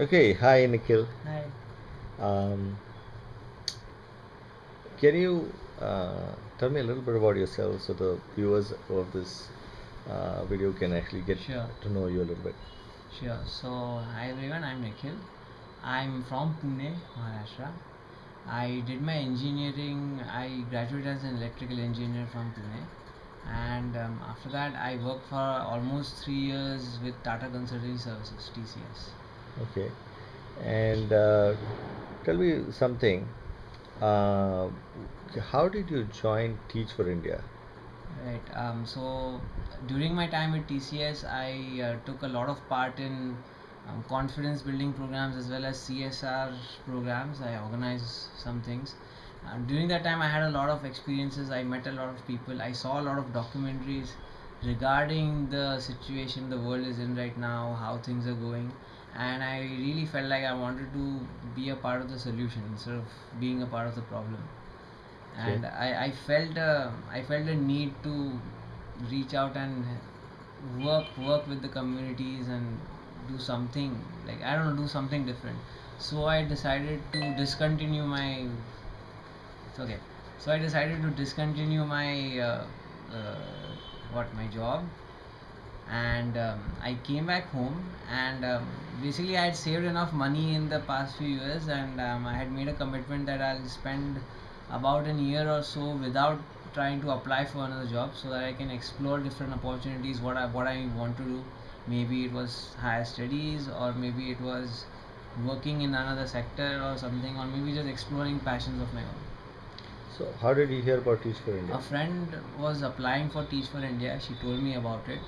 Okay, hi Nikhil. Hi. Um, can you uh, tell me a little bit about yourself so the viewers of this uh, video can actually get Sure, to know you a little bit? sure. So, hi everyone, I'm Nikhil. I'm from Pune, Maharashtra. I did my engineering, I graduated as an electrical engineer from Pune. And um, after that, I worked for almost three years with Tata Consulting Services, TCS. Okay, and uh, tell me something. Uh, how did you join Teach for India? Right. Um, so during my time with TCS, I uh, took a lot of part in um, confidence building programs as well as CSR programs. I organized some things. During that time, I had a lot of experiences. I met a lot of people. I saw a lot of documentaries regarding the situation the world is in right now, how things are going, and I really felt like I wanted to be a part of the solution instead of being a part of the problem Okay, and I, I felt uh, I felt a need to reach out and work work with the communities and do something like I don't know do something different. So I decided to discontinue my it's okay. So I decided to discontinue my uh, uh, what my job. And um, I came back home and um, basically I had saved enough money in the past few years and um, I had made a commitment that I'll spend about an year or so without trying to apply for another job so that I can explore different opportunities what I what I want to do. Maybe it was higher studies or maybe it was working in another sector or something or maybe just exploring passions of my own so how did you hear about Teach for India? a friend was applying for Teach for India. She told me about it.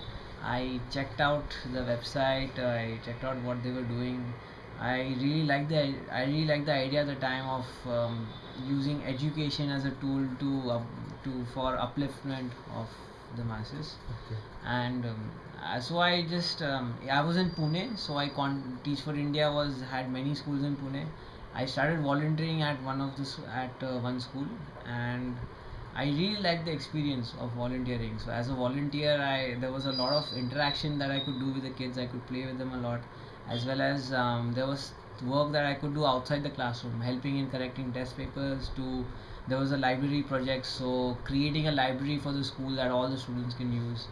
I checked out the website. I checked out what they were doing. I really liked the I really liked the idea at the time of um, using education as a tool to uh, to for upliftment of the masses Okay, and um, uh, so I just um, I was in Pune, so I con Teach for India was had many schools in Pune. I started volunteering at one of the at uh, one school, and I really liked the experience of volunteering. So as a volunteer, I there was a lot of interaction that I could do with the kids. I could play with them a lot, as well as um, there was work that I could do outside the classroom, helping in correcting test papers. To there was a library project, so creating a library for the school that all the students can use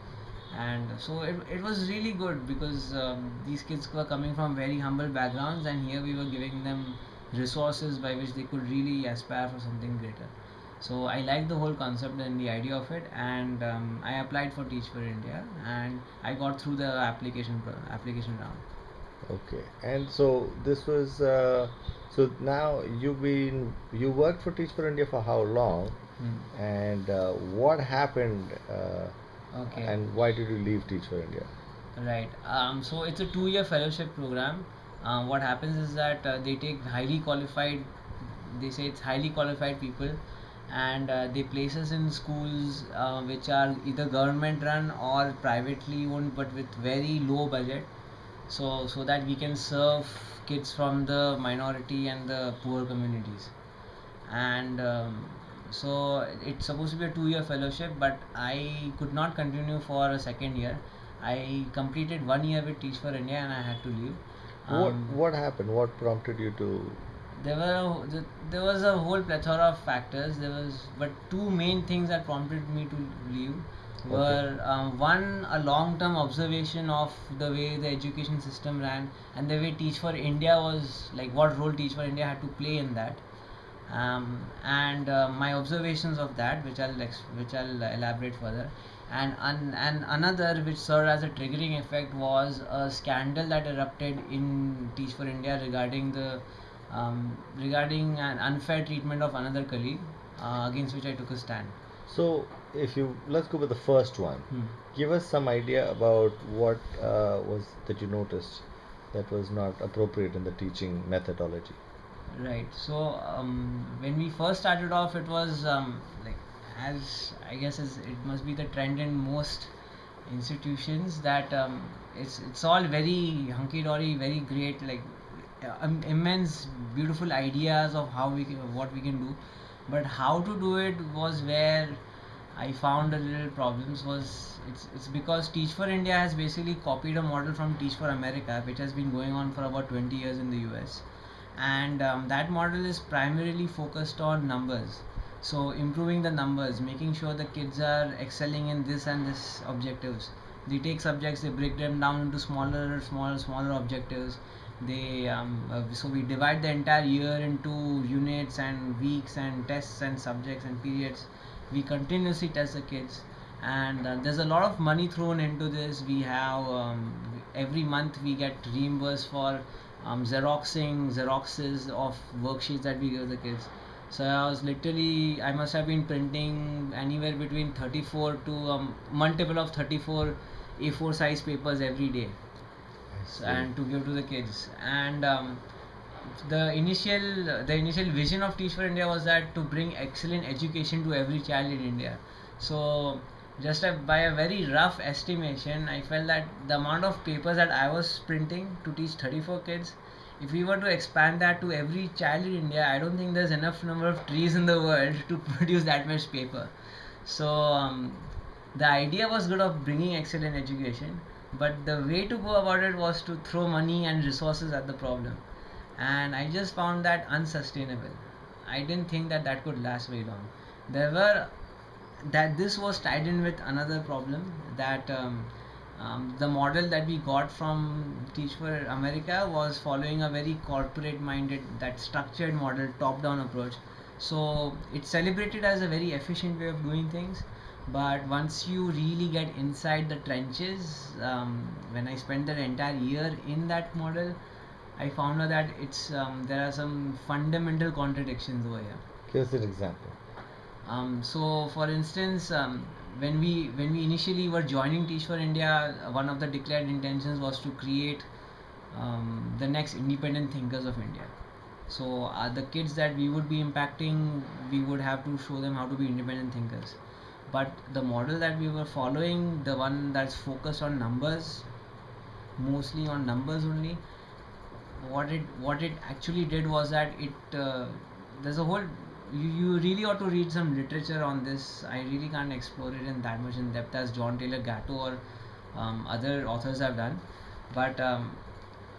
and so it, it was really good because um, these kids were coming from very humble backgrounds and here we were giving them resources by which they could really aspire for something greater so i liked the whole concept and the idea of it and um, i applied for teach for india and i got through the application application round okay, and so this was uh, so now you've been you worked for Teach for India for how long? Hmm. And uh, what happened uh, okay and why did you leave Teach for India? Right. Um, so it's a two-year fellowship program. Um, what happens is that uh, they take highly qualified, they say it's highly qualified people, and uh, they place us in schools uh, which are either government run or privately owned, but with very low budget. So so that we can serve kids from the minority and the poor communities and um, so it's supposed to be a two year fellowship but i could not continue for a second year i completed one year with teach for india and i had to leave What um, what happened? What prompted you to? There were th- there was a whole plethora of factors. There was but two main things that prompted me to leave Okay, were um, one a long term observation of the way the education system ran and the way teach for india was like what role teach for india had to play in that. Um, and uh, my observations of that which i'll ex- which i'll elaborate further. And un- and another which served as a triggering effect was a scandal that erupted in teach for india regarding the um, regarding an unfair treatment of another colleague uh, against which i took a stand so if you let's go with the first one. hmm. Give us some idea about what uh, was that you noticed that was not appropriate in the teaching methodology. Right. So um, when we first started off, it was um, like as I guess as it must be the trend in most institutions that um, it's it's all very hunky dory, very great, like um, immense, beautiful ideas of how we can, what we can do, but how to do it was where I found a little problems was it's it's because Teach for India has basically copied a model from Teach for America, which has been going on for about 20 years in the US, and um, that model is primarily focused on numbers. So improving the numbers, making sure the kids are excelling in this and this objectives. They take subjects, they break them down into smaller, smaller, smaller objectives. They um, uh, so we divide the entire year into units and weeks and tests and subjects and periods. We continuously test the kids. And uh, there's a lot of money thrown into this. We have um, every month we get reimbursed for um, xeroxing xeroxes of worksheets that we give the kids. So i was literally i must have been printing anywhere between 34 to um, multiple of 34 a4 size papers every day See. and to give to the kids and um, the initial the initial vision of teach for india was that to bring excellent education to every child in india. So just a, by a very rough estimation i felt that the amount of papers that i was printing to teach 34 kids if we were to expand that to every child in india i don't think there's enough number of trees in the world to produce that much paper. So um, the idea was good of bringing excellent education but the way to go about it was to throw money and resources at the problem. And i just found that unsustainable. I didn't think that that could last very long. There were that this was tied in with another problem that um, um, the model that we got from teach for america was following a very corporate minded that structured model top down approach so it's celebrated as a very efficient way of doing things but once you really get inside the trenches um, when i spent the entire year in that model i found out that it's um, there are some fundamental contradictions over here Give us an example. um, so for instance um, when we when we initially were joining teach for india one of the declared intentions was to create um, the next independent thinkers of india so uh, the kids that we would be impacting we would have to show them how to be independent thinkers. But the model that we were following the one that's focused on numbers mostly on numbers only what it what it actually did was that it uh, there's a whole you, you really ought to read some literature on this. I really can't explore it in that much in depth as john taylor gatto or um, other authors have done. But um,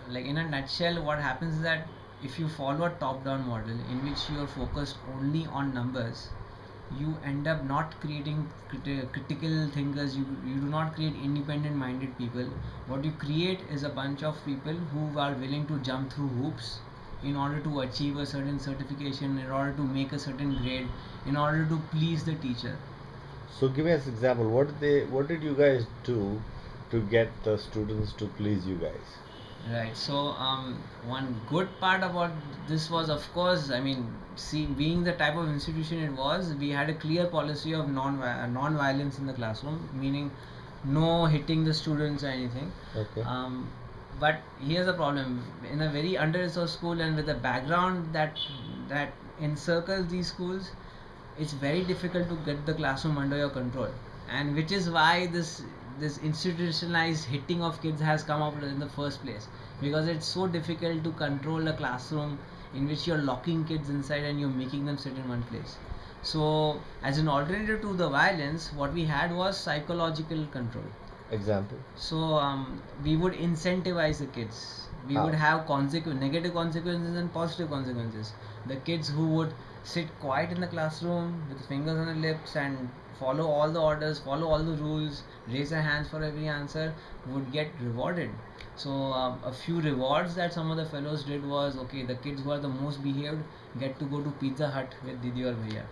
like in a nutshell what happens is that if you follow a top down model in which you are focused only on numbers you end up not creating criti- critical thinkers you, you do not create independent minded people what you create is a bunch of people who are willing to jump through hoops in order to achieve a certain certification in order to make a certain grade in order to please the teacher So give us example. What did they? What did you guys do to get the students to please you guys? Right. So, um, one good part about this was, of course, I mean, see, being the type of institution it was, we had a clear policy of non non violence in the classroom, meaning no hitting the students or anything. Okay. Um, but here's the problem: in a very under-resourced school and with a background that that encircles these schools, it's very difficult to get the classroom under your control, and which is why this this institutionalized hitting of kids has come up in the first place because it's so difficult to control a classroom in which you're locking kids inside and you're making them sit in one place so as an alternative to the violence what we had was psychological control Example. so um, we would incentivize the kids. We How? would have consequ- negative consequences and positive consequences. The kids who would sit quiet in the classroom with fingers on their lips and follow all the orders, follow all the rules, raise their hands for every answer would get rewarded. So um, a few rewards that some of the fellows did was okay. The kids who are the most behaved get to go to Pizza Hut with Didi or Bhaiya.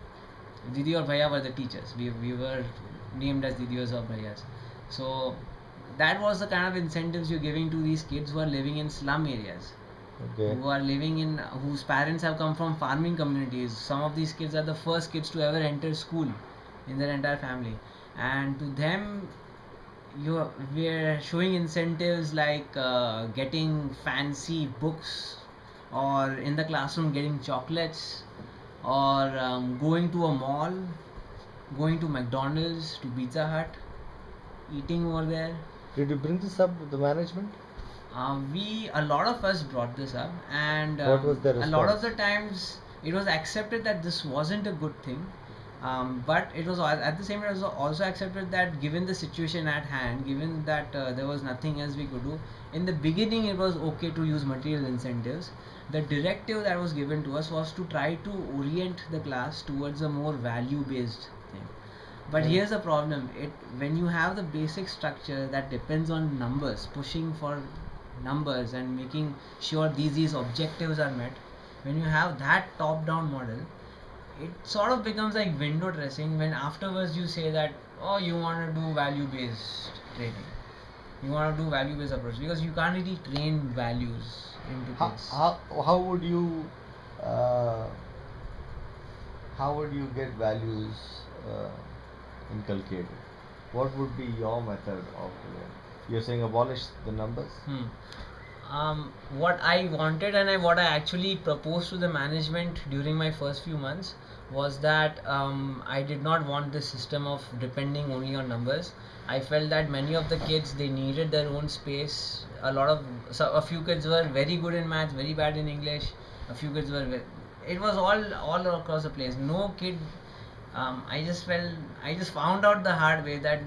Didi or Bhaiya were the teachers. We, we were named as Didis or Bhaiyas. So that was the kind of incentives you're giving to these kids who are living in slum areas, Okay. who are living in whose parents have come from farming communities. Some of these kids are the first kids to ever enter school in their entire family, and to them, you we're showing incentives like uh, getting fancy books, or in the classroom getting chocolates, or um, going to a mall, going to McDonald's, to Pizza Hut, eating over there. Did you bring this up with the management? Um, we a lot of us brought this up, and um, a lot of the times it was accepted that this wasn't a good thing. Um, but it was at the same time it was also accepted that given the situation at hand given that uh, there was nothing else we could do in the beginning it was okay to use material incentives. The directive that was given to us was to try to orient the class towards a more value based thing. But Yeah. here's the problem. It when you have the basic structure that depends on numbers pushing for numbers and making sure these these objectives are met when you have that top down model it sort of becomes like window dressing when afterwards you say that oh you want to do value based training you want to do value based approach because you can't really train values into How, kids how, how would you uh, how would you get values uh, inculcated? What would be your method of doing? You're saying abolish the numbers? Hmm. Um, what I wanted and I, what I actually proposed to the management during my first few months was that um, I did not want this system of depending only on numbers. I felt that many of the kids they needed their own space. A lot of so a few kids were very good in math, very bad in English. A few kids were. It was all all across the place. No kid um, I just felt I just found out the hard way that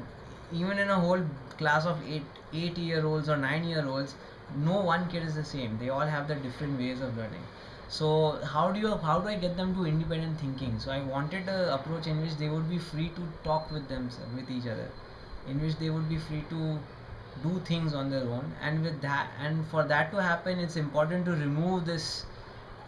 even in a whole class of eight eight year olds or nine year olds, no one kid is the same. They all have their different ways of learning. So how do you how do I get them to independent thinking? So I wanted an approach in which they would be free to talk with themselves with each other, in which they would be free to do things on their own. And with that and for that to happen, it's important to remove this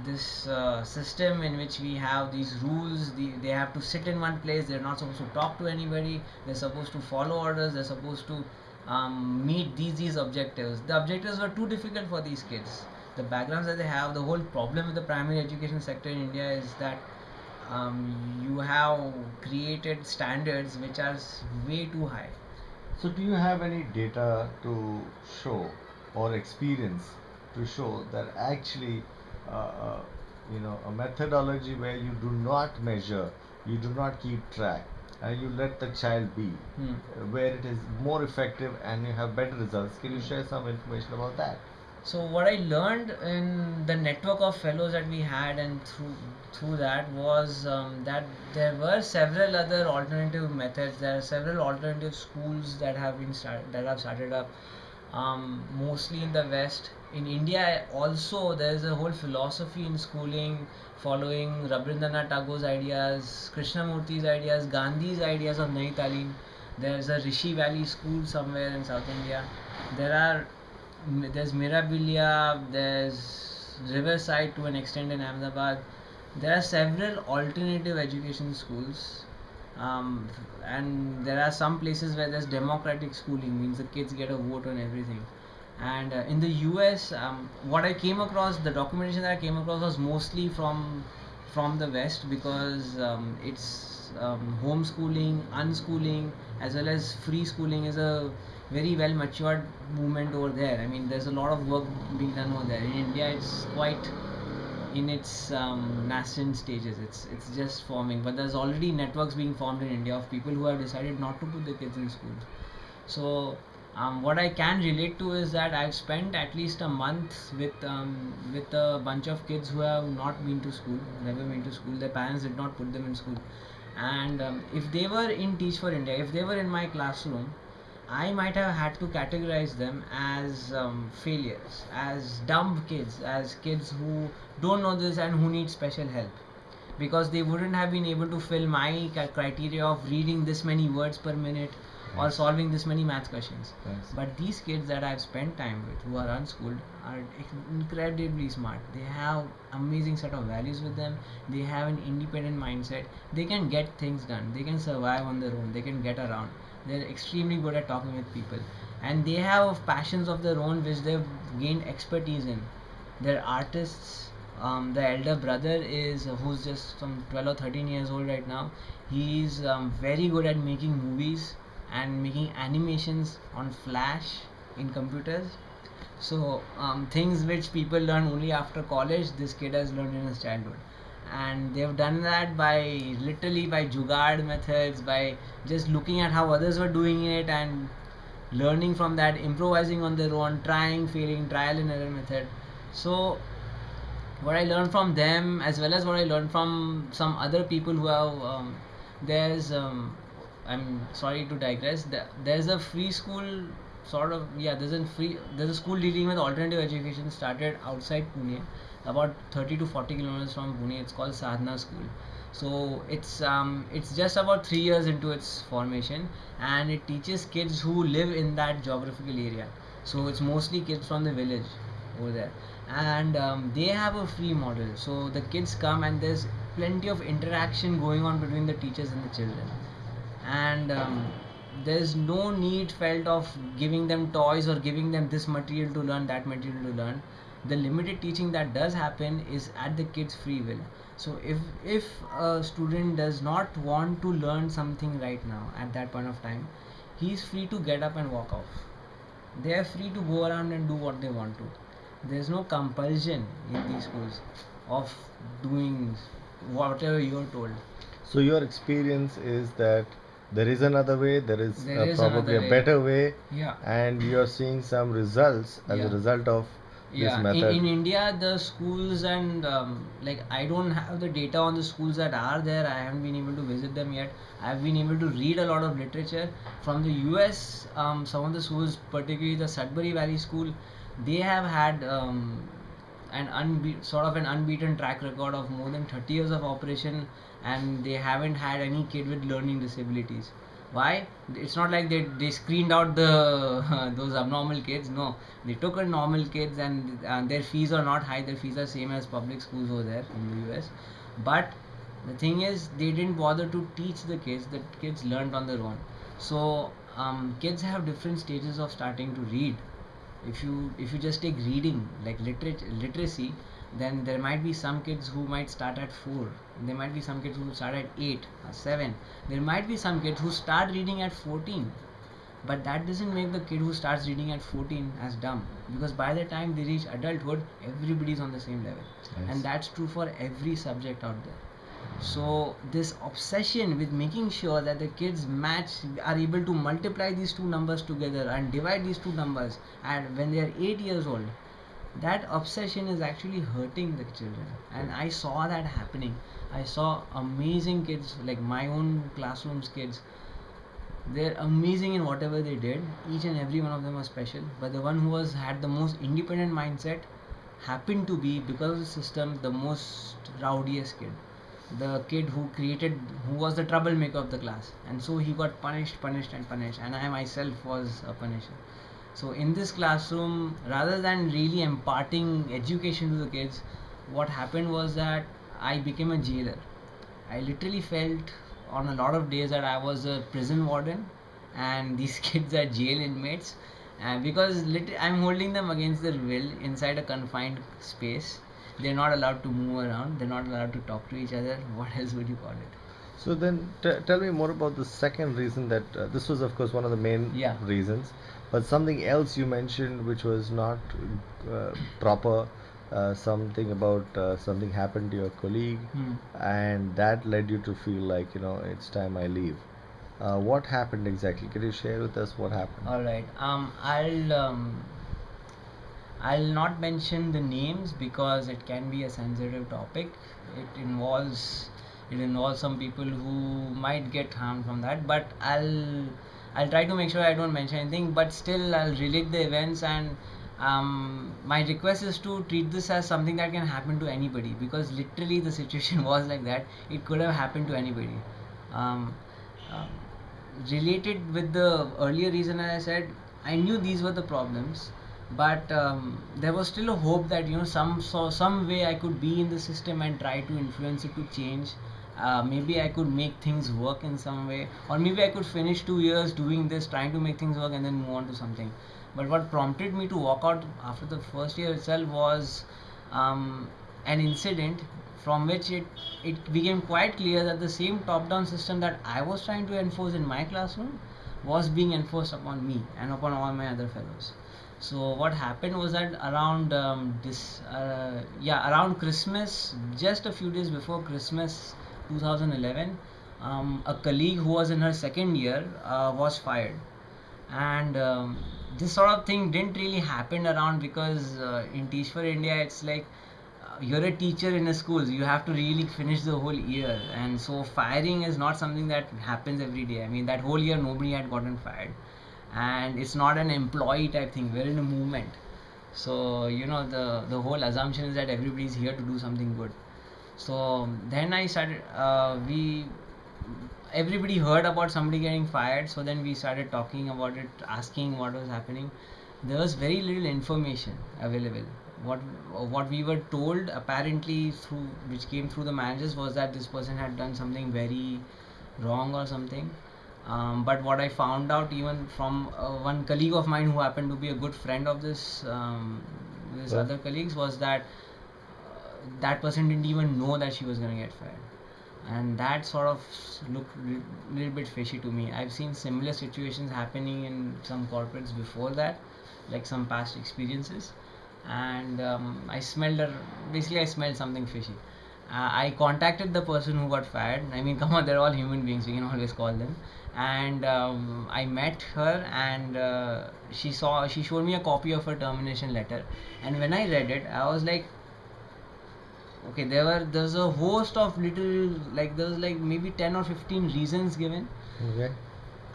this uh, system in which we have these rules the, they have to sit in one place they're not supposed to talk to anybody they're supposed to follow orders they're supposed to um, meet these objectives. The objectives were too difficult for these kids. The backgrounds that they have the whole problem with the primary education sector in india is that um, you have created standards which are way too high. So, do you have any data to show or experience to show that actually, uh, uh, you know, a methodology where you do not measure, you do not keep track, and you let the child be, Hmm. uh, where it is more effective and you have better results? Can you share some information about that? So what I learned in the network of fellows that we had and through through that was um, that there were several other alternative methods. There are several alternative schools that have been started that have started up, um, mostly in the West. In India also there is a whole philosophy in schooling following Rabindranath Tagore's ideas, Krishnamurti's ideas, Gandhi's ideas of Nayi Talim. There's a Rishi Valley school somewhere in South India. There are there's Mirambika, there's Riverside to an extent in Ahmedabad. There are several alternative education schools, um, and there are some places where there's democratic schooling, means the kids get a vote on everything. And uh, in the US, um, what I came across, the documentation that I came across was mostly from from the West because um, it's um, homeschooling, unschooling, as well as free schooling is a very well matured movement over there. I mean, there's a lot of work being done over there. In India, it's quite in its um, nascent stages. It's it's just forming, but there's already networks being formed in India of people who have decided not to put their kids in school. So um, what I can relate to is that I've spent at least a month with um, with a bunch of kids who have not been to school, never been to school. Their parents did not put them in school, and um, if they were in Teach for India, if they were in my classroom, I might have had to categorize them as um, failures, as dumb kids, as kids who don't know this and who need special help because they wouldn't have been able to fill my criteria of reading this many words per minute or solving this many math questions. Thanks. But these kids that I've spent time with who are unschooled are incredibly smart. They have amazing set of values with them. They have an independent mindset. They can get things done. They can survive on their own. They can get around. They're extremely good at talking with people. And they have passions of their own which they've gained expertise in. They're artists. Um, the elder brother is who's just some 12 or 13 years old right now. He's um, very good at making movies and making animations on Flash in computers. So um, things which people learn only after college, this kid has learned in his childhood, and they've done that by literally by jugaad methods, by just looking at how others were doing it and learning from that, improvising on their own, trying, failing, trial and error method. So what I learned from them, as well as what I learned from some other people who have um, there's um, I'm sorry to digress. There's a free school sort of yeah. There's a free there's a school dealing with alternative education started outside Pune, about 30 to 40 kilometers from Pune. It's called Sadhana School. So it's um it's just about three years into its formation, and it teaches kids who live in that geographical area. So it's mostly kids from the village over there, and um, they have a free model. So the kids come and there's plenty of interaction going on between the teachers and the children and um, there's no need felt of giving them toys or giving them this material to learn that material to learn. The limited teaching that does happen is at the kids free will. So if if a student does not want to learn something right now at that point of time he's free to get up and walk off. They are free to go around and do what they want to. There's no compulsion in these schools of doing whatever you're told. So your experience is that there is another way there is there is probably a way. better way. Yeah. And you're seeing some results as yeah. a result of yeah. This method. in, in india the schools and um, like i don't have the data on the schools that are there. I haven't been able to visit them yet. I've been able to read a lot of literature from the us um, some of the schools particularly the sudbury valley school. They have had um, an unbe- sort of an unbeaten track record of more than 30 years of operation and they haven't had any kid with learning disabilities. Why? It's not like they, they screened out the those abnormal kids. No. They took a normal kids and, their fees are not high. Their fees are same as public schools over there in the us but the thing is they didn't bother to teach the kids. The kids learned on their own. So um, kids have different stages of starting to read. If you if you just take reading like literature literacy then there might be some kids who might start at 4 there might be some kids who start at 8 or 7 there might be some kids who start reading at 14 but that doesn't make the kid who starts reading at 14 as dumb because by the time they reach adulthood everybody's on the same level yes. and that's true for every subject out there so this obsession with making sure that the kids match are able to multiply these two numbers together and divide these two numbers and when they are 8 years old that obsession is actually hurting the children. And i saw that happening. I saw amazing kids like my own classrooms kids. They're amazing in whatever they did. Each and every one of them was special. But the one who was had the most independent mindset happened to be because of the system the most rowdiest kid. The kid who created who was the troublemaker of the class. And so he got punished punished and punished. And i myself was a punisher so in this classroom rather than really imparting education to the kids what happened was that i became a jailer. I literally felt on a lot of days that i was a prison warden and these kids are jail inmates. And because lit- i'm holding them against their will inside a confined space. They're not allowed to move around. They're not allowed to talk to each other. What else would you call it? So then t- tell me more about the second reason that uh, this was of course one of the main yeah. reasons but something else you mentioned which was not uh, proper uh, something about uh, something happened to your colleague hmm. and that led you to feel like you know it's time i leave. Uh, what happened exactly? Can you share with us what happened? All right. Um i'll um, i'll not mention the names because it can be a sensitive topic. It involves it involves some people who might get harmed from that but i'll I'll try to make sure I don't mention anything, but still I'll relate the events and um, my request is to treat this as something that can happen to anybody because literally the situation was like that. It could have happened to anybody. Um, um, related with the earlier reason I said, I knew these were the problems, but um, there was still a hope that you know some so some way I could be in the system and try to influence it to change uh, maybe I could make things work in some way, or maybe I could finish two years doing this, trying to make things work, and then move on to something. But what prompted me to walk out after the first year itself was um, an incident from which it, it became quite clear that the same top down system that I was trying to enforce in my classroom was being enforced upon me and upon all my other fellows so what happened was that around um, this uh, yeah around christmas just a few days before christmas 2011 um, a colleague who was in her second year uh, was fired. And um, this sort of thing didn't really happen around because uh, in teach for india it's like uh, you're a teacher in a school you have to really finish the whole year. And so firing is not something that happens every day. I mean that whole year nobody had gotten fired. And it's not an employee type thing we're in a movement. So you know the the whole assumption is that everybody's here to do something good so then i started uh, we everybody heard about somebody getting fired. So then we started talking about it asking what was happening. There was very little information available. What what we were told apparently through which came through the managers was that this person had done something very wrong or something. Um, but what I found out even from uh, one colleague of mine who happened to be a good friend of this um, this Yeah. other colleagues was that that person didn't even know that she was gonna get fired. And that sort of looked a little bit fishy to me. I've seen similar situations happening in some corporates before that like some past experiences. And um, i smelled a, basically i smelled something fishy. Uh, i contacted the person who got fired. I mean come on they're all human beings we can always call them. And um, i met her and uh, she saw she showed me a copy of her termination letter. And when i read it i was like okay there were there's a host of little like there's like maybe 10 or 15 reasons given. Okay.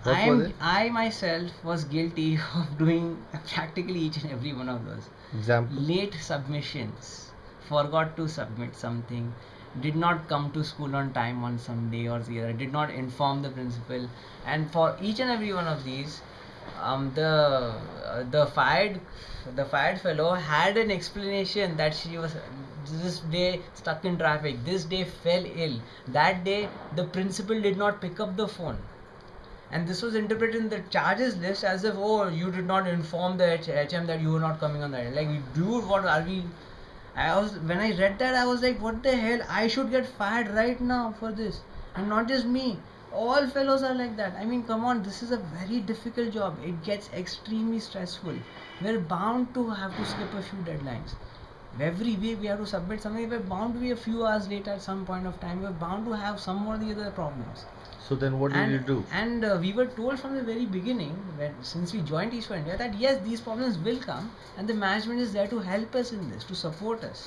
I'm, i myself was guilty of doing practically each and every one of those. Example. late submissions. Forgot to submit something. Did not come to school on time on some day or the other. Did not inform the principal. And for each and every one of these um, the uh, the fired the fired fellow had an explanation that she was this day stuck in traffic this day fell ill that day the principal did not pick up the phone. And this was interpreted in the charges list as if oh you did not inform the hm that you were not coming on that day. like dude what are we i was when i read that i was like what the hell? I should get fired right now for this. And not just me all fellows are like that. I mean come on this is a very difficult job. It gets extremely stressful. We're bound to have to skip a few deadlines every week we have to submit something we're bound to be a few hours late at some point of time we're bound to have some or the other problems So then what did and, you do? And uh, we were told from the very beginning, when since we joined Teach for India, that yes, these problems will come, and the management is there to help us in this, to support us.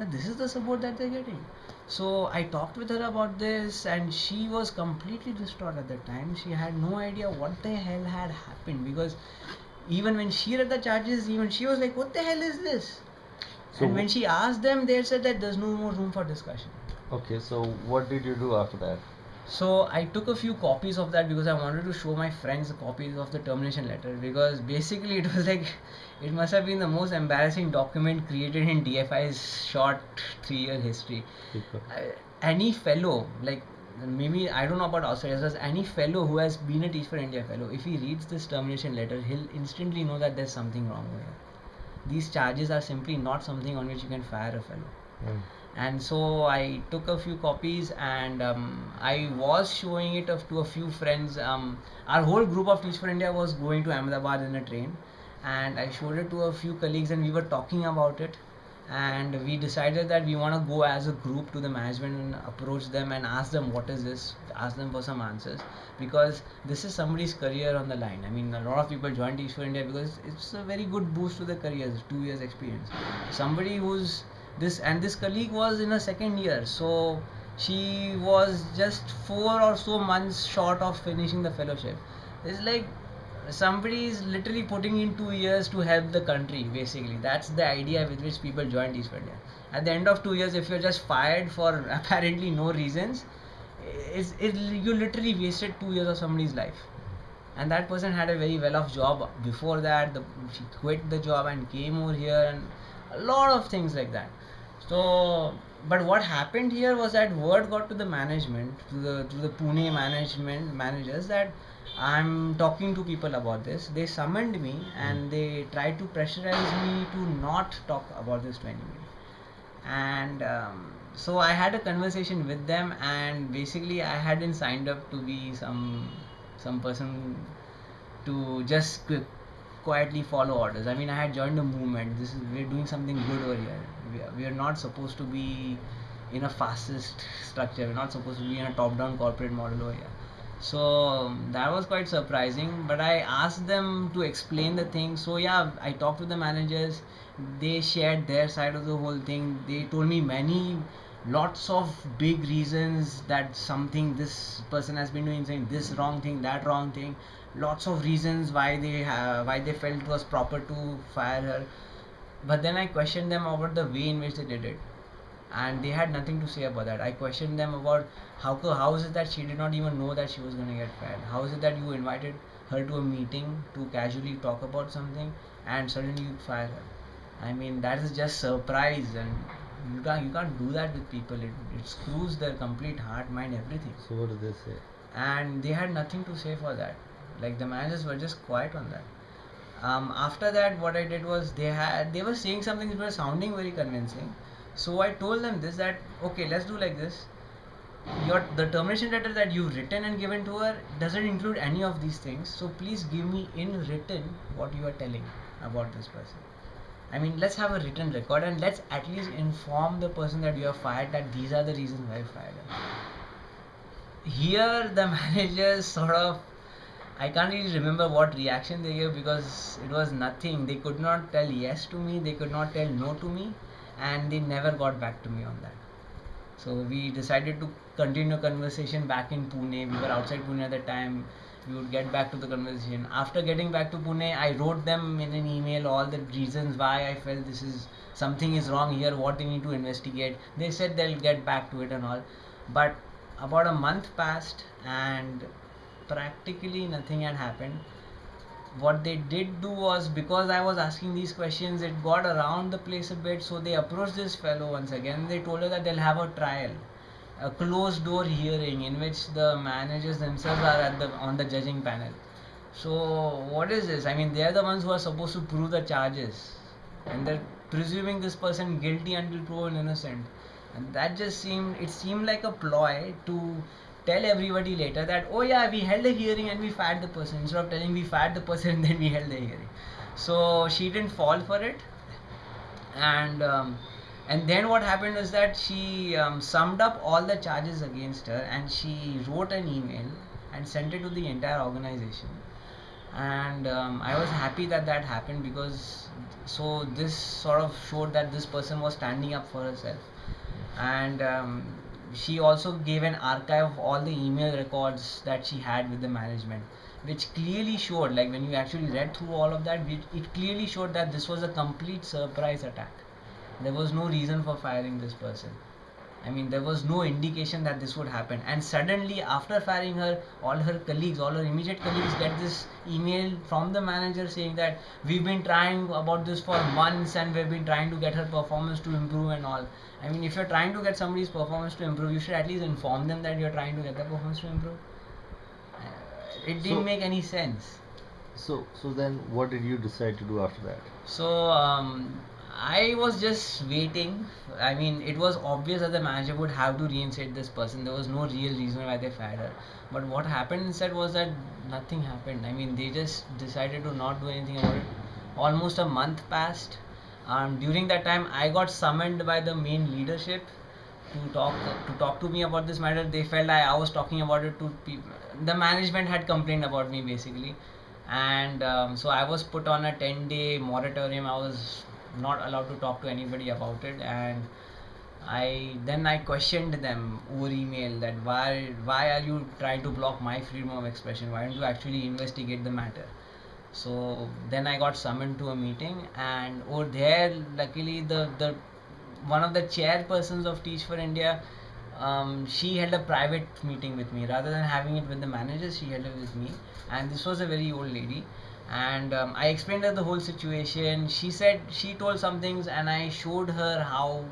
Now, this is the support that they're getting. So I talked with her about this, and she was completely distraught at the time. She had no idea what the hell had happened because even when she read the charges, even she was like, "What the hell is this?" So and when she asked them, they said that there's no more room for discussion. Okay, so what did you do after that? So I took a few copies of that because I wanted to show my friends the copies of the termination letter because basically it was like it must have been the most embarrassing document created in TFI's short three year history. Any fellow like maybe I don't know about outsiders, as any fellow who has been a Teach for India fellow, if he reads this termination letter, he'll instantly know that there's something wrong here. These charges are simply not something on which you can fire a fellow Mm. and so I took a few copies and um, I was showing it to a few friends. Um, our whole group of Teach for India was going to Ahmedabad in a train, and I showed it to a few colleagues, and we were talking about it. And we decided that we want to go as a group to the management and approach them and ask them what is this, ask them for some answers because this is somebody's career on the line. I mean, a lot of people join Teach for India because it's a very good boost to their careers, two years experience. Somebody who's this and this colleague was in her second year so she was just four or so months short of finishing the fellowship it's like somebody is literally putting in two years to help the country basically. That's the idea with which people join Teach for India. At the end of two years if you're just fired for apparently no reasons it's, it, you literally wasted two years of somebody's life. And that person had a very well off job before that. The, she quit the job and came over here and a lot of things like that. So but what happened here was that word got to the management to the to the pune management managers that i'm talking to people about this. They summoned me and they tried to pressurize me to not talk about this to anybody and um, so i had a conversation with them and basically i hadn't signed up to be some some person to just qu- quietly follow orders. I mean i had joined the movement. This is we're doing something good over here. We are, we are not supposed to be in a fascist structure. We're not supposed to be in a top down corporate model over here so um, that was quite surprising but i asked them to explain the thing so yeah i talked to the managers they shared their side of the whole thing. They told me many, lots of big reasons that something this person has been doing, saying this wrong thing, that wrong thing. Lots of reasons why they have, why they felt it was proper to fire her. But then I questioned them about the way in which they did it, and they had nothing to say about that. I questioned them about how how is it that she did not even know that she was going to get fired? How is it that you invited her to a meeting to casually talk about something and suddenly you fire her? I mean that is just surprise and you can't you can't do that with people. It, it screws their complete heart, mind, everything. So what did they say? And they had nothing to say for that. Like the managers were just quiet on that. Um, after that, what I did was they had they were saying something that was sounding very convincing. So I told them this that okay, let's do like this. Your the termination letter that you've written and given to her doesn't include any of these things. So please give me in written what you are telling about this person. I mean, let's have a written record and let's at least inform the person that you have fired that these are the reasons why you fired her. Here, the managers sort of I can't really remember what reaction they gave because it was nothing. They could not tell yes to me, they could not tell no to me, and they never got back to me on that. So we decided to continue conversation back in Pune. We were outside Pune at the time. We would get back to the conversation. After getting back to Pune, I wrote them in an email all the reasons why I felt this is something is wrong here, what they need to investigate. They said they'll get back to it and all. But about a month passed and practically nothing had happened what they did do was because I was asking these questions, it got around the place a bit. So they approached this fellow once again. They told her that they'll have a trial, a closed door hearing in which the managers themselves are at the on the judging panel. So what is this? I mean, they are the ones who are supposed to prove the charges, and they're presuming this person guilty until proven innocent. And that just seemed it seemed like a ploy to tell everybody later that oh yeah we held a hearing and we fired the person. Instead of telling we fired the person and then we held the hearing. So she didn't fall for it. And um, and then what happened was that she um, summed up all the charges against her and she wrote an email and sent it to the entire organization. And um, i was happy that that happened because so this sort of showed that this person was standing up for herself. And um, she also gave an archive of all the email records that she had with the management which clearly showed like when you actually read through all of that it, clearly showed that this was a complete surprise attack. There was no reason for firing this person i mean there was no indication that this would happen and suddenly after firing her all her colleagues all her immediate colleagues get this email from the manager saying that we've been trying about this for months and we've been trying to get her performance to improve and all I mean, if you're trying to get somebody's performance to improve, you should at least inform them that you're trying to get their performance to improve. Uh, It didn't So- make any sense. So so then what did you decide to do after that? So um, I was just waiting. I mean, it was obvious that the manager would have to reinstate this person. There was no real reason why they fired her. But what happened instead was that nothing happened. I mean, they just decided to not do anything about it. Almost a month passed. Um, during that time, I got summoned by the main leadership to talk to talk to me about this matter. They felt I, I was talking about it to people. The management had complained about me basically, and um, so I was put on a 10 day moratorium. I was not allowed to talk to anybody about it, and I then I questioned them over email that why why are you trying to block my freedom of expression? Why don't you actually investigate the matter? So then I got summoned to a meeting, and over there, luckily the the one of the chairpersons of Teach for India, um, she held a private meeting with me rather than having it with the managers. She held it with me, and this was a very old lady. And um, I explained her the whole situation. She said she told some things, and I showed her how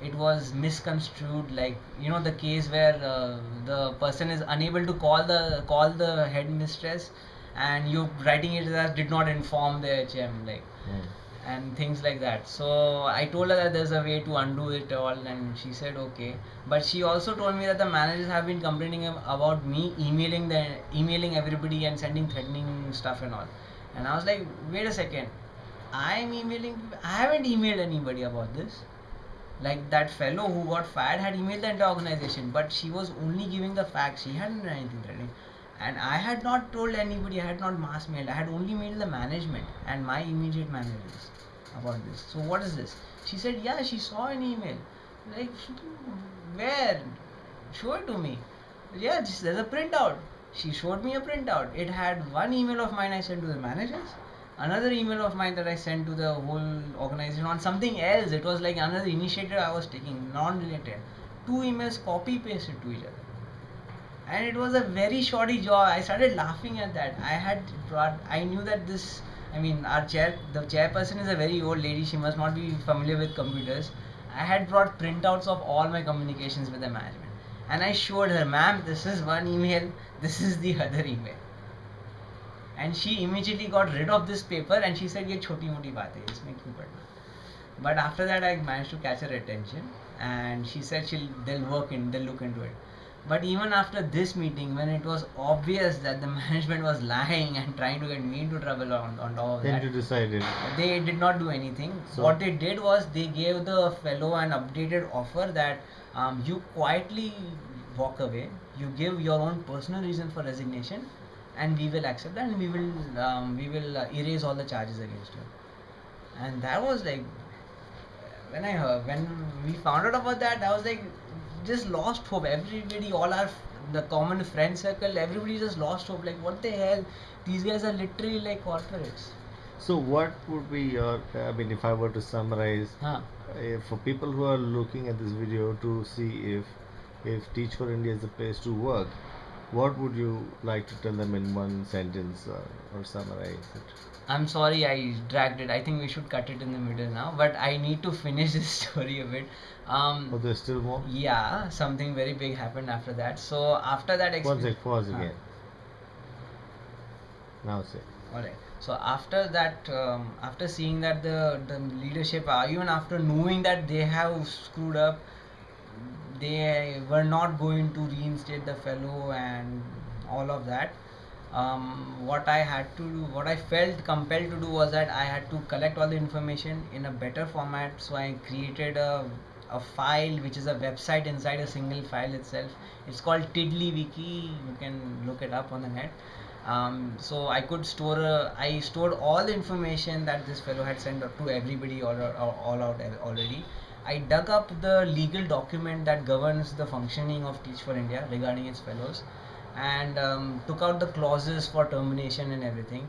it was misconstrued. Like you know the case where uh, the person is unable to call the call the headmistress, and you writing it as did not inform the HM. Like Hmm. and things like that. So I told her that there's a way to undo it all, and she said okay. But she also told me that the managers have been complaining about me emailing the emailing everybody and sending threatening stuff and all. And I was like, wait a second, I'm emailing. I haven't emailed anybody about this. Like that fellow who got fired had emailed the entire organization, but she was only giving the facts. She hadn't done anything threatening. And I had not told anybody, I had not mass mailed, I had only mailed the management and my immediate managers. about this. So what is this? She said, yeah, she saw an email. Like, where? Show it to me. Yeah, there's a printout. She showed me a printout. It had one email of mine I sent to the managers, another email of mine that I sent to the whole organization on something else. It was like another initiative I was taking, non-related. Two emails copy pasted to each other and it was a very shoddy job. I started laughing at that. I had brought, I knew that this, I mean, our chair, the chairperson is a very old lady. She must not be familiar with computers. I had brought printouts of all my communications with the management, and I showed her, ma'am, this is one email, this is the other email. And she immediately got rid of this paper and she said, "ये छोटी मोटी बात है, इसमें क्यों पढ़ना?" But after that, I managed to catch her attention, and she said she'll they'll work in, they'll look into it. But even after this meeting, when it was obvious that the management was lying and trying to get me into trouble on, on top of Then that, you decided. they did not do anything. So- what they did was they gave the fellow an updated offer that um, you quietly walk away, you give your own personal reason for resignation, and we will accept that, and we will um, we will uh, erase all the charges against you. And that was like when I heard when we found out about that, I was like just lost hope. Everybody, all our the common friend circle, everybody just lost hope. Like what the hell? These guys are literally like corporates. So, what would be your? I mean, if I were to summarize, Huh. uh, for people who are looking at this video to see if if Teach for India is the place to work, what would you like to tell them in one sentence uh, or summarize it? I'm sorry I dragged it. I think we should cut it in the middle now. But I need to finish this story a bit. Um, Oh, there's still more. yeah, something very big happened after that. So after that experience, pause Huh. again. Now say. Alright. So after that, um, after seeing that the the leadership, uh, even after knowing that they have screwed up, they were not going to reinstate the fellow and all of that. Um, what I had to do, what I felt compelled to do was that I had to collect all the information in a better format. So I created a a file which is a website inside a single file itself. It's called TiddlyWiki. You can look it up on the net. Um, so I could store, a, I stored all the information that this fellow had sent to everybody all, all out already. I dug up the legal document that governs the functioning of Teach for India regarding its fellows and um, took out the clauses for termination and everything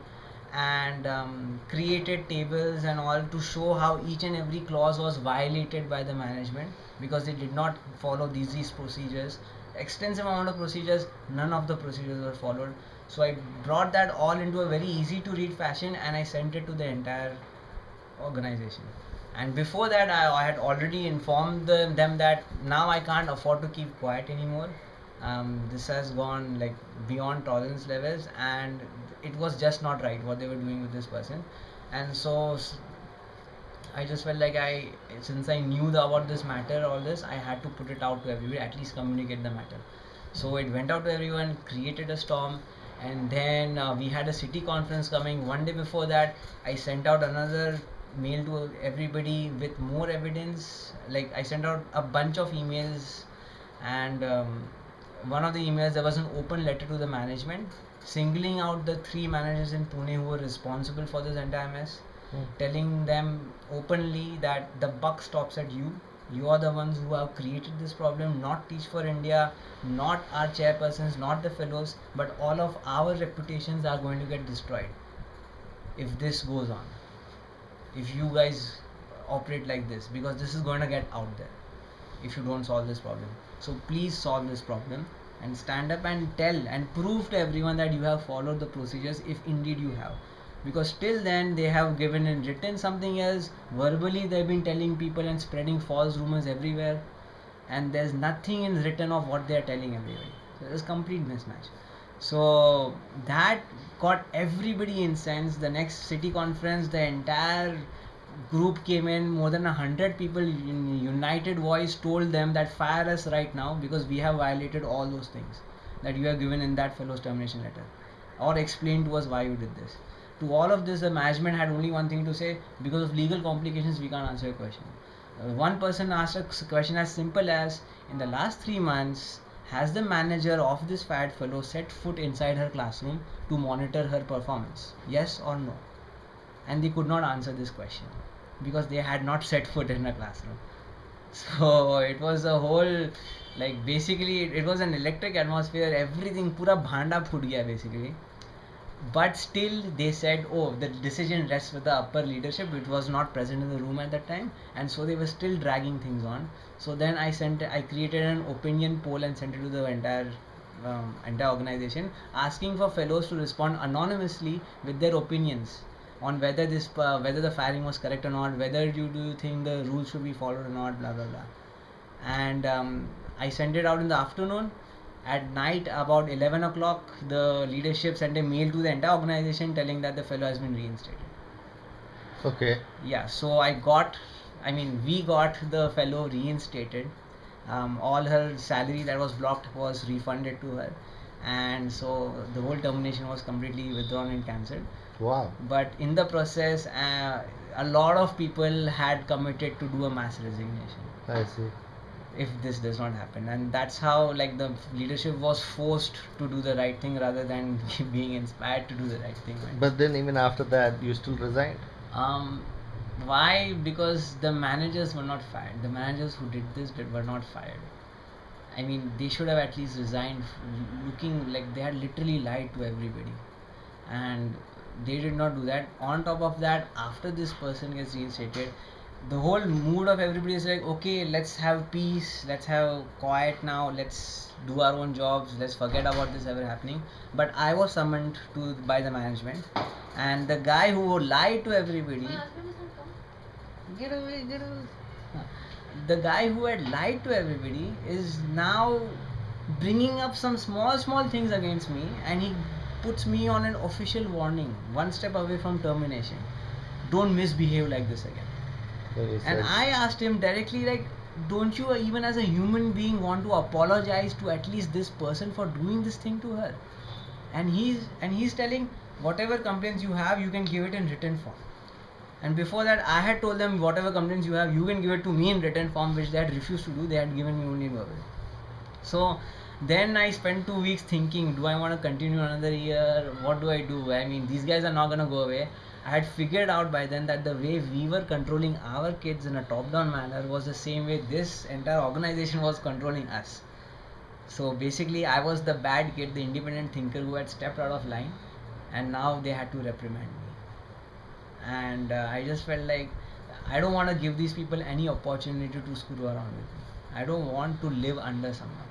and um, created tables and all to show how each and every clause was violated by the management because they did not follow these, procedures. Extensive amount of procedures none of the procedures were followed. So i brought that all into a very easy to read fashion and i sent it to the entire organization. And before that i, I had already informed them, them that now i can't afford to keep quiet anymore um, this has gone like beyond tolerance levels and it was just not right what they were doing with this person and so I just felt like I, since I knew the, about this matter, all this, I had to put it out to everybody, at least communicate the matter. So it went out to everyone, created a storm, and then uh, we had a city conference coming. One day before that, I sent out another mail to everybody with more evidence. Like I sent out a bunch of emails, and um, one of the emails there was an open letter to the management singling out the three managers in Pune who were responsible for this entire mess Hmm. telling them openly that the buck stops at you. You are the ones who have created this problem, not Teach for India, not our chairpersons, not the fellows, but all of our reputations are going to get destroyed if this goes on. If you guys operate like this, because this is going to get out there if you don't solve this problem. So please solve this problem and stand up and tell and prove to everyone that you have followed the procedures if indeed you have. Because till then they have given in written something else. Verbally they've been telling people and spreading false rumors everywhere. And there's nothing in written of what they're telling everybody. So there's complete mismatch. So that got everybody incensed. The next city conference the entire group came in more than a hundred people in united voice told them that fire us right now because we have violated all those things that you have given in that fellow's termination letter or explain to us why you did this. To all of this the management had only one thing to say. Because of legal complications we can't answer your question. Uh, one person asked a question as simple as in the last three months has the manager of this fat fellow set foot inside her classroom to monitor her performance? Yes or no and they could not answer this question because they had not set foot in a classroom. So it was a whole like basically it, was an electric atmosphere. Everything pura bhanda phut gaya basically. But still they said, oh, the decision rests with the upper leadership. It was not present in the room at that time, and so they were still dragging things on. So then I sent, I created an opinion poll and sent it to the entire um, entire organization, asking for fellows to respond anonymously with their opinions on whether this uh, whether the firing was correct or not, whether you do you think the rules should be followed or not, blah blah blah. And um, I sent it out in the afternoon. At night, about 11 o'clock, the leadership sent a mail to the entire organization telling that the fellow has been reinstated. Okay. Yeah, so I got, I mean, we got the fellow reinstated. Um, all her salary that was blocked was refunded to her, and so the whole termination was completely withdrawn and cancelled. Wow. But in the process, uh, a lot of people had committed to do a mass resignation I see. if this does not happen, and that's how like the leadership was forced to do the right thing rather than being inspired to do the right thing. right? But then even after that, you still resigned. Um, why? Because the managers were not fired. The managers who did this did, were not fired. I mean, they should have at least resigned, looking like they had literally lied to everybody, and they did not do that. On top of that, after this person gets reinstated, the whole mood of everybody is like, okay, let's have peace, let's have quiet now, let's do our own jobs, let's forget about this ever happening. But I was summoned to by the management, and the guy who lied to everybody. Get away, get away. The guy who had lied to everybody is now bringing up some small, small things against me, and he puts me on an official warning, one step away from termination. Don't misbehave like this again. And I asked him directly, like, don't you even as a human being want to apologize to at least this person for doing this thing to her? And he's and he's telling whatever complaints you have, you can give it in written form. And before that, I had told them whatever complaints you have, you can give it to me in written form, which they had refused to do. They had given me only verbal. So then I spent two weeks thinking, do I want to continue another year? What do I do? I mean, these guys are not gonna go away. I had figured out by then that the way we were controlling our kids in a top-down manner was the same way this entire organization was controlling us. So basically, I was the bad kid, the independent thinker who had stepped out of line, and now they had to reprimand me. And uh, I just felt like I don't want to give these people any opportunity to screw around with me. I don't want to live under someone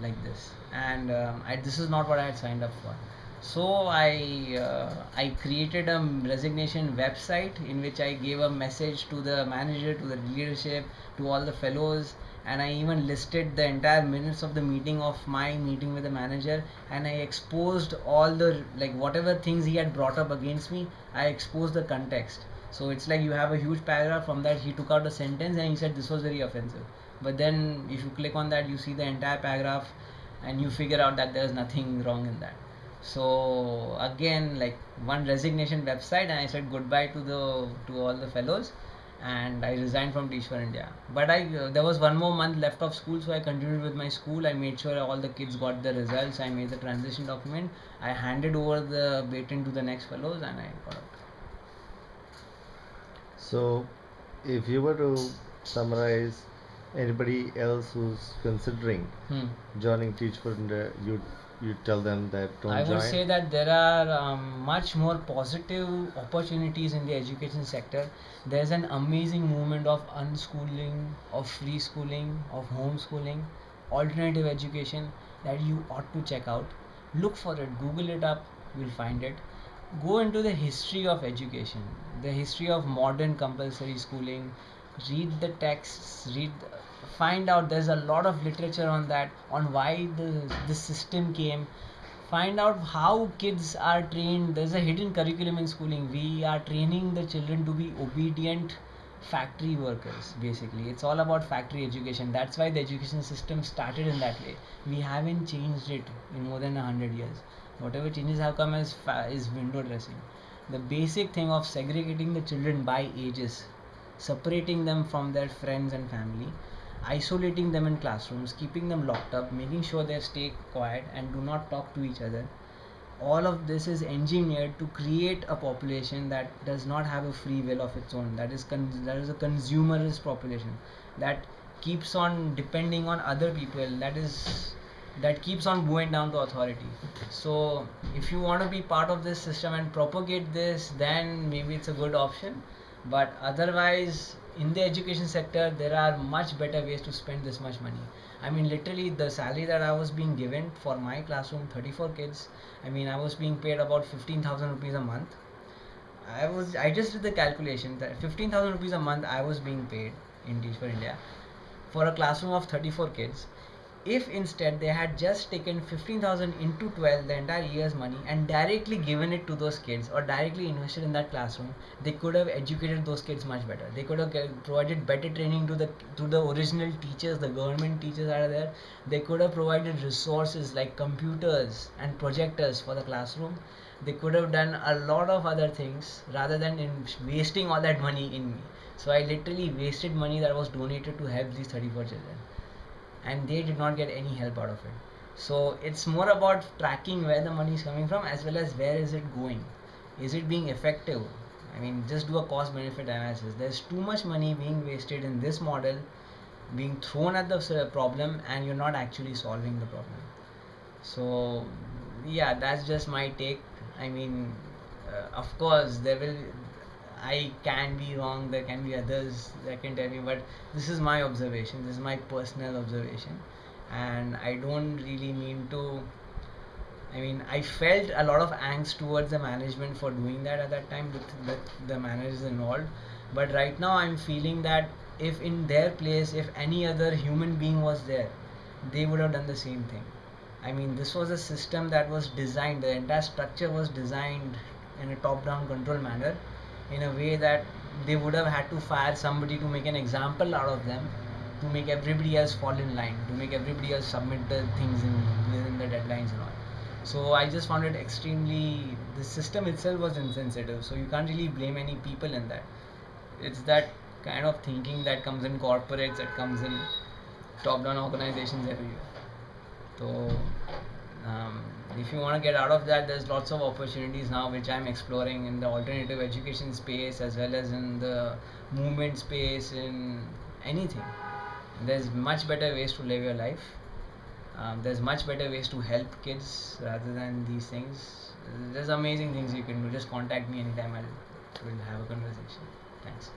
like this, and um, I, this is not what I had signed up for. So I uh, I created a resignation website in which I gave a message to the manager, to the leadership, to all the fellows, and I even listed the entire minutes of the meeting of my meeting with the manager, and I exposed all the like whatever things he had brought up against me. I exposed the context. So it's like you have a huge paragraph from that he took out a sentence and he said this was very offensive. But then if you click on that, you see the entire paragraph, and you figure out that there's nothing wrong in that. So again like one resignation website and i said goodbye to the to all the fellows and i resigned from teach for india. But i uh, there was one more month left of school so i continued with my school. I made sure all the kids got the results. I made the transition document. I handed over the baton to the next fellows and i got out. So if you were to summarize anybody else who's considering hmm. joining Teach for India, you you tell them that don't I join. would say that there are um, much more positive opportunities in the education sector. There's an amazing movement of unschooling, of free schooling, of homeschooling, alternative education that you ought to check out. Look for it, Google it up, you'll find it. Go into the history of education, the history of modern compulsory schooling. Read the texts, read find out there's a lot of literature on that on why the this system came. Find out how kids are trained. There's a hidden curriculum in schooling. We are training the children to be obedient factory workers basically. It's all about factory education. That's why the education system started in that way. We haven't changed it in more than a hundred years. Whatever changes have come is is window dressing. The basic thing of segregating the children by ages separating them from their friends and family isolating them in classrooms, keeping them locked up, making sure they stay quiet and do not talk to each other. all of this is engineered to create a population that does not have a free will of its own that is that is a consumerist population that keeps on depending on other people that is that keeps on going down to authority so if you want to be part of this system and propagate this then maybe it's a good option but otherwise in the education sector there are much better ways to spend this much money. I mean literally the salary that i was being given for my classroom 34 kids i mean i was being paid about 15000 rupees a month. I was i just did the calculation that 15000 rupees a month i was being paid in teach for india for a classroom of 34 kids if instead they had just taken 15000 into 12 the entire year's money and directly given it to those kids or directly invested in that classroom they could have educated those kids much better. They could have provided better training to the to the original teachers the government teachers that are there. They could have provided resources like computers and projectors for the classroom. They could have done a lot of other things rather than in wasting all that money in me. So i literally wasted money that was donated to help these 34 children and they did not get any help out of it. So it's more about tracking where the money is coming from as well as where is it going. Is it being effective? I mean, just do a cost benefit analysis. There's too much money being wasted in this model, being thrown at the problem, and you're not actually solving the problem. So, yeah, that's just my take. I mean, uh, of course, there will. I can be wrong. There can be others that can tell me, but this is my observation. This is my personal observation, and I don't really mean to. I mean, I felt a lot of angst towards the management for doing that at that time with, with the managers involved. But right now, I'm feeling that if in their place, if any other human being was there, they would have done the same thing. I mean, this was a system that was designed, the entire structure was designed in a top down control manner in a way that they would have had to fire somebody to make an example out of them to make everybody else fall in line to make everybody else submit the things in within the deadlines and all. So i just found it extremely the system itself was insensitive so you can't really blame any people in that. It's that kind of thinking that comes in corporates that comes in top down organizations everywhere. So um, if you want to get out of that there's lots of opportunities now which i'm exploring in the alternative education space as well as in the movement space in anything. There's much better ways to live your life. Um, there's much better ways to help kids rather than these things. There's amazing things you can do. Just contact me anytime. I'll we'll have a conversation. Thanks